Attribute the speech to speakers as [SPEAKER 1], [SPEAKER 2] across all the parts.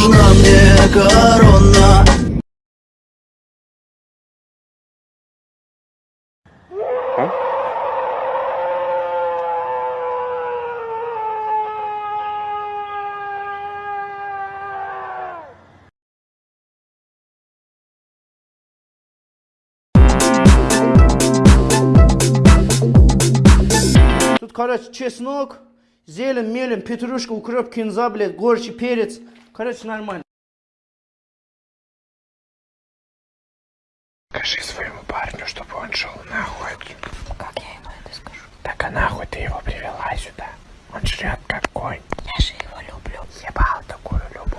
[SPEAKER 1] нужна мне корона
[SPEAKER 2] Тут, короче, чеснок, зелень, мелень, петрушка, укроп, кинза, блядь, горчий перец. Короче, нормально.
[SPEAKER 3] Скажи своему парню, чтобы он шел нахуй. Как я ему это скажу? Так а нахуй ты его привела сюда? Он жрет как конь. Я же его люблю. Ебал такую любовь.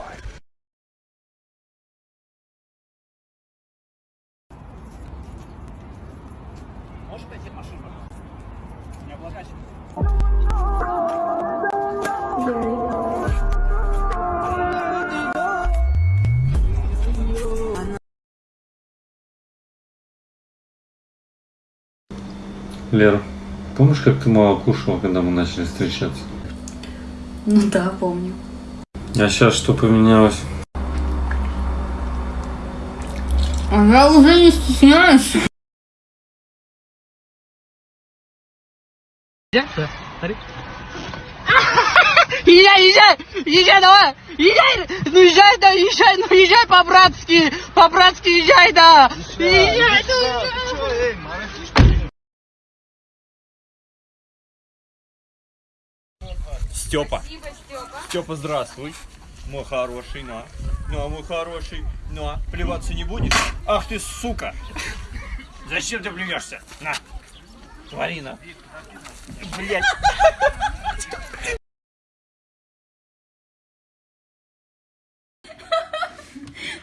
[SPEAKER 4] Лера, помнишь, как ты мало кушала, когда мы начали встречаться?
[SPEAKER 5] Ну да, помню.
[SPEAKER 4] А сейчас что поменялось?
[SPEAKER 5] А я уже не стесняюсь.
[SPEAKER 6] Езжай, езжай! Езжай, давай! Езжай! Ну езжай, да, езжай, ну езжай по-братски! По-братски езжай, да! Езжай, ну езжай!
[SPEAKER 7] Степа. Степа, здравствуй. Мой хороший, на. Ну, а мой хороший, ну, а плеваться не будешь? Ах ты, сука! Зачем ты плюешься? На. Твори, на. Блять.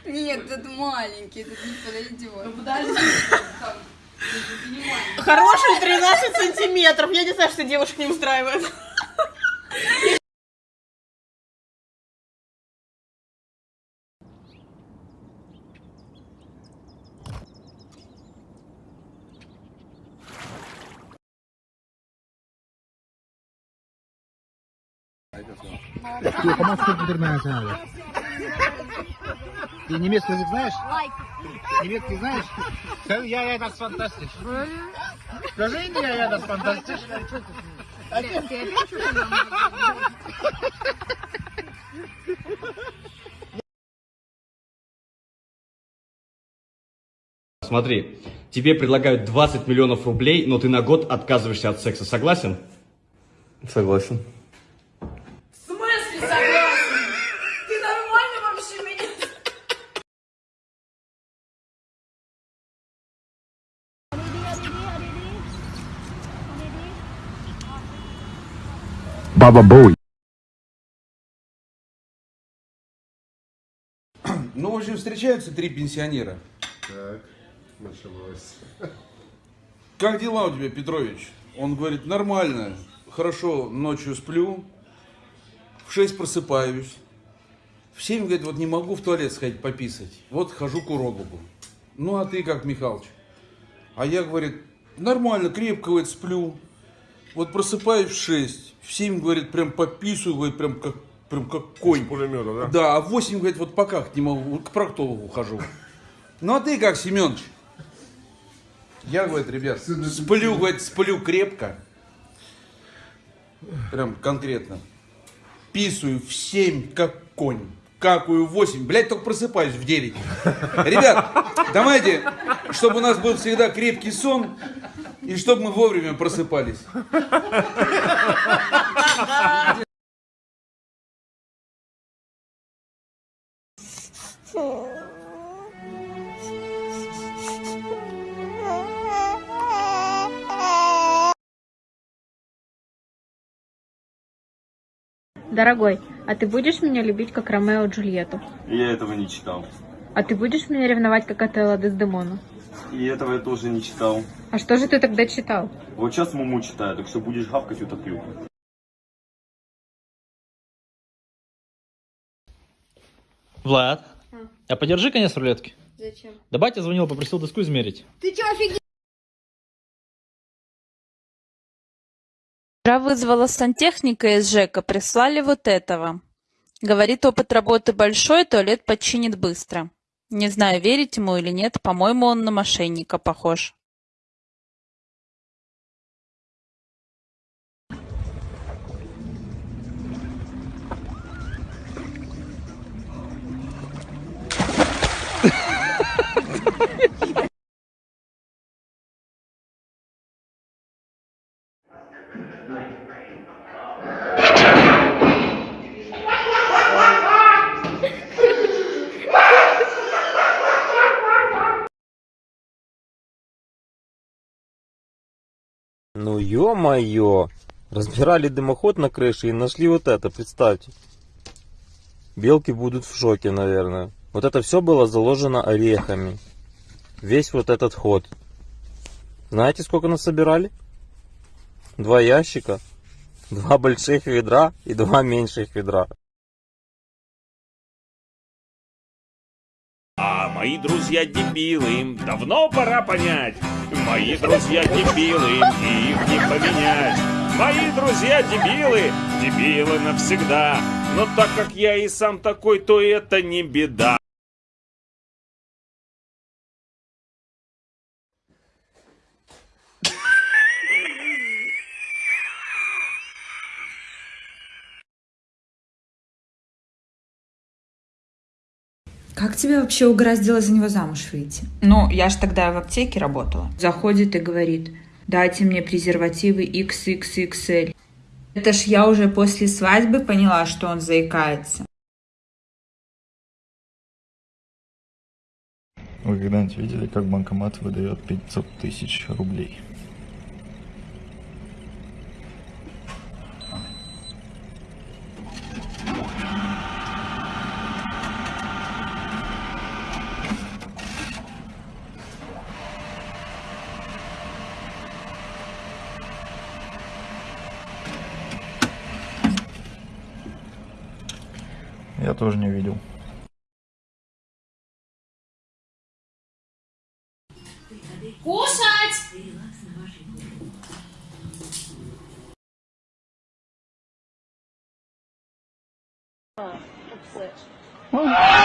[SPEAKER 5] Нет, это маленький, это не подойдет.
[SPEAKER 6] Хороший 13 сантиметров. Я не знаю, что девушек не устраивает.
[SPEAKER 8] Ты немецкий язык знаешь? Немецкий знаешь? Я, я, das fantastisch. Скажи, я, я, das fantastisch.
[SPEAKER 9] Смотри, тебе предлагают 20 миллионов рублей, но ты на год отказываешься от секса. Согласен?
[SPEAKER 4] Согласен.
[SPEAKER 8] Баба Боуи.
[SPEAKER 10] Ну, в общем, встречаются три пенсионера.
[SPEAKER 11] Так, началось.
[SPEAKER 10] Как дела у тебя, Петрович? Он говорит, нормально, хорошо, ночью сплю, в 6 просыпаюсь, в 7, говорит, вот не могу в туалет сходить пописать, вот хожу к урологу. Ну, а ты как, Михалыч? А я, говорит, нормально, крепко, говорит, сплю, вот просыпаюсь в 6, в 7, говорит, прям пописываю, говорит, прям как, прям как конь.
[SPEAKER 11] Пулемета, да?
[SPEAKER 10] Да, а в 8, говорит, вот пока не могу, к проктологу хожу. Ну, а ты как, Семенович? Я, говорит, ребят, сплю, говорит, сплю крепко. Прям конкретно. Писаю в 7, как конь. Какую в 8. Блять, только просыпаюсь в 9. Ребят, давайте, чтобы у нас был всегда крепкий сон. И чтобы мы вовремя просыпались.
[SPEAKER 12] Дорогой, а ты будешь меня любить, как Ромео и Джульетту?
[SPEAKER 7] Я этого не читал.
[SPEAKER 12] А ты будешь меня ревновать, как Отелло Дездемону?
[SPEAKER 7] И этого я тоже не читал.
[SPEAKER 12] А что же ты тогда читал?
[SPEAKER 7] Вот сейчас Муму читаю, так что будешь гавкать, утоплю.
[SPEAKER 13] Влад, а подержи конец рулетки.
[SPEAKER 5] Зачем?
[SPEAKER 13] Да батя звонил, попросил доску измерить.
[SPEAKER 5] Ты чё, офигел?
[SPEAKER 14] Вчера вызвала сантехника из ЖЭКа, прислали вот этого. Говорит, опыт работы большой, туалет починит быстро. Не знаю, верить ему или нет, по-моему, он на мошенника похож.
[SPEAKER 15] Ё-моё! Разбирали дымоход на крыше и нашли вот это, представьте. Белки будут в шоке, наверное. Вот это все было заложено орехами. Весь вот этот ход. Знаете, сколько нас собирали? Два ящика, два больших ведра и два меньших ведра.
[SPEAKER 16] Мои друзья дебилы, им давно пора понять. Мои друзья дебилы, им их не поменять. Мои друзья дебилы, дебилы навсегда. Но так как я и сам такой, то это не беда.
[SPEAKER 17] Как тебя вообще угораздило за него замуж выйти? Ну, я ж тогда в аптеке работала. Заходит и говорит, дайте мне презервативы XXXL. Это ж я уже после свадьбы поняла, что он заикается.
[SPEAKER 18] Вы когда-нибудь видели, как банкомат выдает 500 тысяч рублей? Я тоже не видел.
[SPEAKER 19] Кушать!
[SPEAKER 20] Да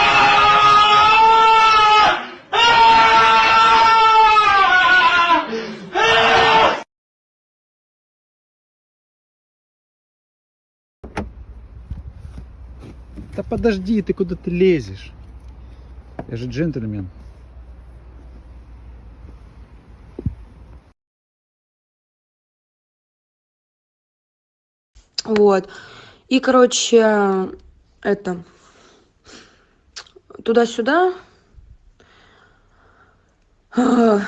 [SPEAKER 20] подожди, ты куда ты лезешь? Я же джентльмен.
[SPEAKER 21] Вот. И, короче, это, туда-сюда. Э,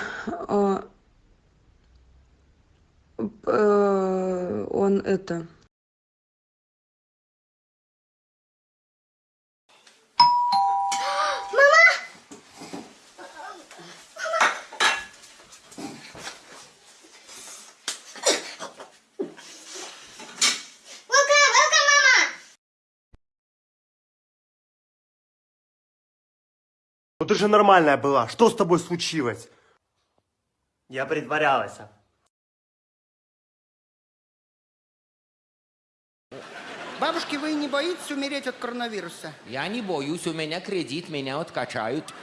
[SPEAKER 21] Он это...
[SPEAKER 22] Ну ты же нормальная была. Что с тобой случилось?
[SPEAKER 23] Я притворялась.
[SPEAKER 24] Бабушки, вы не боитесь умереть от коронавируса?
[SPEAKER 25] Я не боюсь, у меня кредит, меня откачают.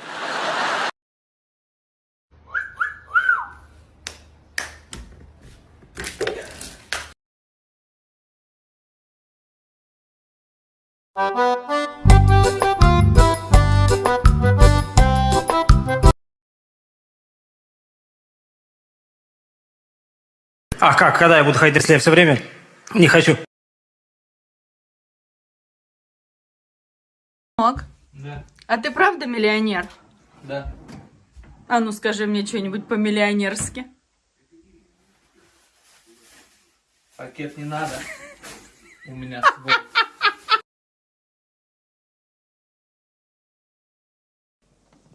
[SPEAKER 13] А как, когда я буду ходить, если я все время не хочу?
[SPEAKER 26] Мог?
[SPEAKER 13] Да.
[SPEAKER 26] А ты правда миллионер?
[SPEAKER 13] Да.
[SPEAKER 26] А ну скажи мне что-нибудь по-миллионерски.
[SPEAKER 13] Пакет не надо. У меня свой.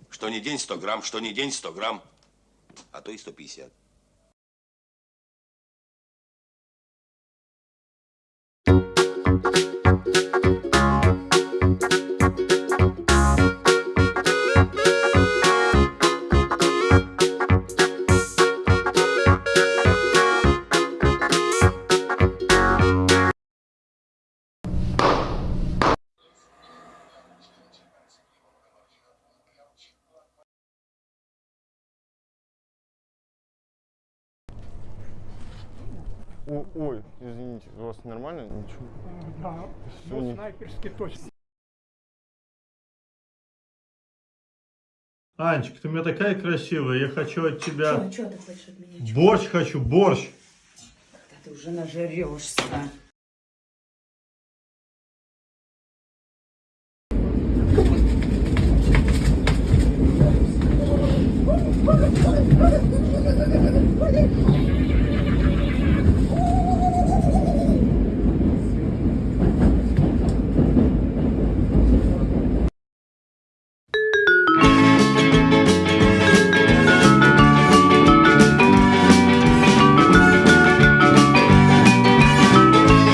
[SPEAKER 27] Что не день 100 грамм, что не день 100 грамм, а то и 150.
[SPEAKER 28] Ой, извините, у вас нормально? Ничего.
[SPEAKER 29] Да,
[SPEAKER 28] Всё,
[SPEAKER 29] ну
[SPEAKER 28] не-
[SPEAKER 29] снайперски точно.
[SPEAKER 30] Анечка, ты у меня такая красивая, я хочу от тебя...
[SPEAKER 31] Чего ты хочешь от меня?
[SPEAKER 30] Борщ хочу, борщ.
[SPEAKER 31] Когда ты уже нажрешься.